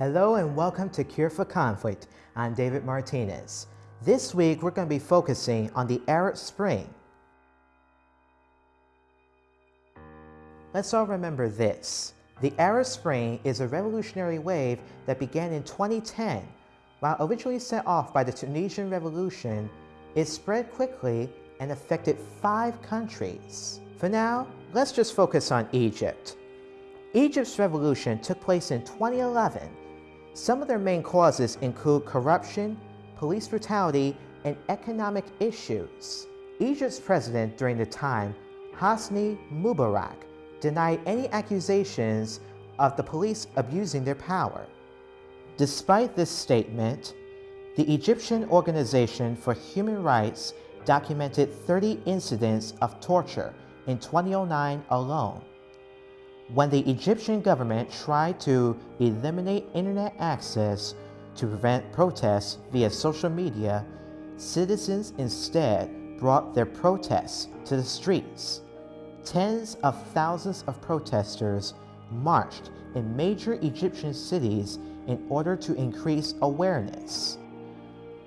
Hello and welcome to Cure for Conflict. I'm David Martinez. This week we're going to be focusing on the Arab Spring. Let's all remember this. The Arab Spring is a revolutionary wave that began in 2010. While originally set off by the Tunisian Revolution, it spread quickly and affected five countries. For now, let's just focus on Egypt. Egypt's revolution took place in 2011 some of their main causes include corruption, police brutality, and economic issues. Egypt's president during the time, Hosni Mubarak, denied any accusations of the police abusing their power. Despite this statement, the Egyptian Organization for Human Rights documented 30 incidents of torture in 2009 alone. When the Egyptian government tried to eliminate internet access to prevent protests via social media, citizens instead brought their protests to the streets. Tens of thousands of protesters marched in major Egyptian cities in order to increase awareness.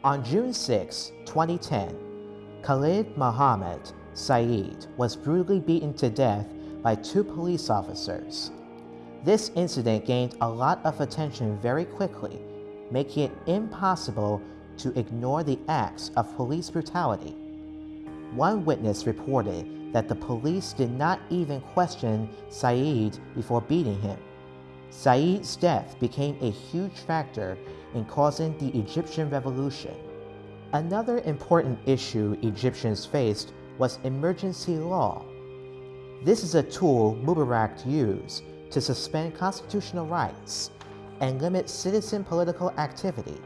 On June 6, 2010, Khalid Mohammed Said was brutally beaten to death by two police officers. This incident gained a lot of attention very quickly, making it impossible to ignore the acts of police brutality. One witness reported that the police did not even question Saeed before beating him. Saeed's death became a huge factor in causing the Egyptian revolution. Another important issue Egyptians faced was emergency law. This is a tool Mubarak used to suspend constitutional rights and limit citizen political activity.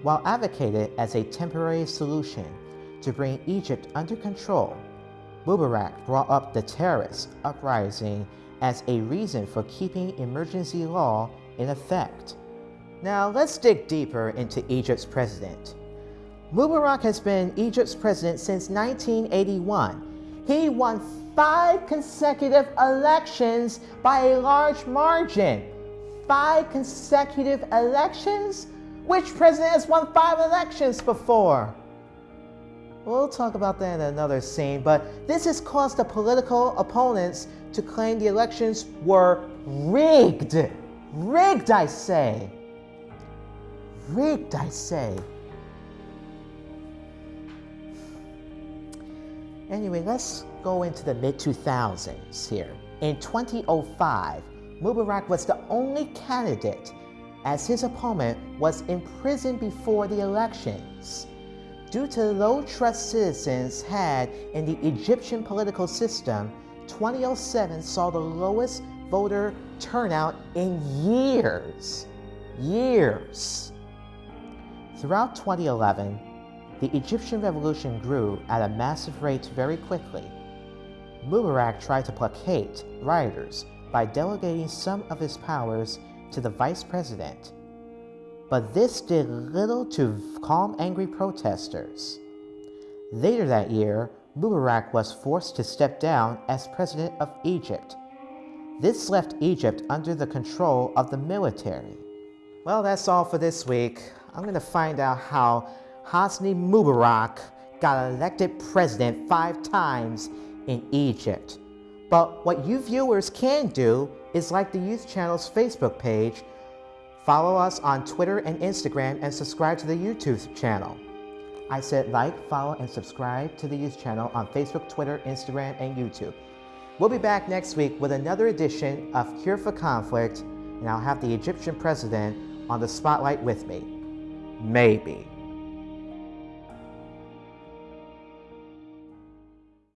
While advocated as a temporary solution to bring Egypt under control, Mubarak brought up the terrorist uprising as a reason for keeping emergency law in effect. Now let's dig deeper into Egypt's president. Mubarak has been Egypt's president since 1981. He won five consecutive elections by a large margin. Five consecutive elections? Which president has won five elections before? We'll talk about that in another scene, but this has caused the political opponents to claim the elections were rigged. Rigged, I say. Rigged, I say. Anyway, let's go into the mid-2000s here. In 2005, Mubarak was the only candidate as his opponent was imprisoned before the elections. Due to low trust citizens had in the Egyptian political system, 2007 saw the lowest voter turnout in years. Years. Throughout 2011, the Egyptian revolution grew at a massive rate very quickly. Mubarak tried to placate rioters by delegating some of his powers to the vice president. But this did little to calm angry protesters. Later that year, Mubarak was forced to step down as president of Egypt. This left Egypt under the control of the military. Well, that's all for this week. I'm going to find out how Hosni Mubarak got elected president five times in Egypt. But what you viewers can do is like the Youth Channel's Facebook page, follow us on Twitter and Instagram, and subscribe to the YouTube channel. I said like, follow, and subscribe to the Youth Channel on Facebook, Twitter, Instagram, and YouTube. We'll be back next week with another edition of Cure for Conflict, and I'll have the Egyptian president on the spotlight with me. Maybe.